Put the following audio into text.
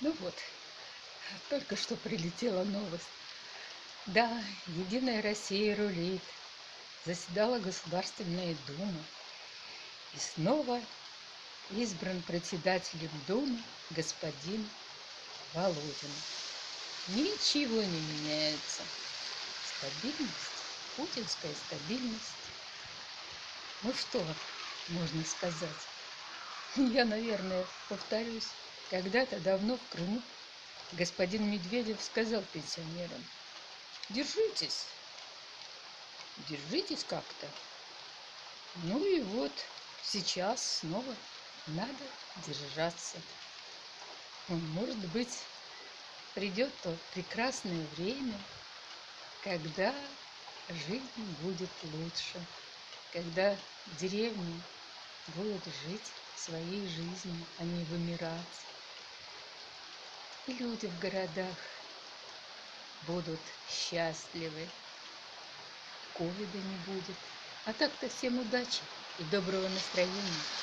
Ну вот, только что прилетела новость. Да, Единая Россия рулит. Заседала Государственная Дума. И снова избран председателем Думы господин Володин. Ничего не меняется. Стабильность, путинская стабильность. Ну что можно сказать? Я, наверное, повторюсь. Когда-то давно в Крыму господин Медведев сказал пенсионерам, держитесь, держитесь как-то. Ну и вот сейчас снова надо держаться. Может быть, придет то прекрасное время, когда жизнь будет лучше, когда деревни будут жить своей жизнью, а не вымирать люди в городах будут счастливы. Ковида не будет. А так-то всем удачи и доброго настроения.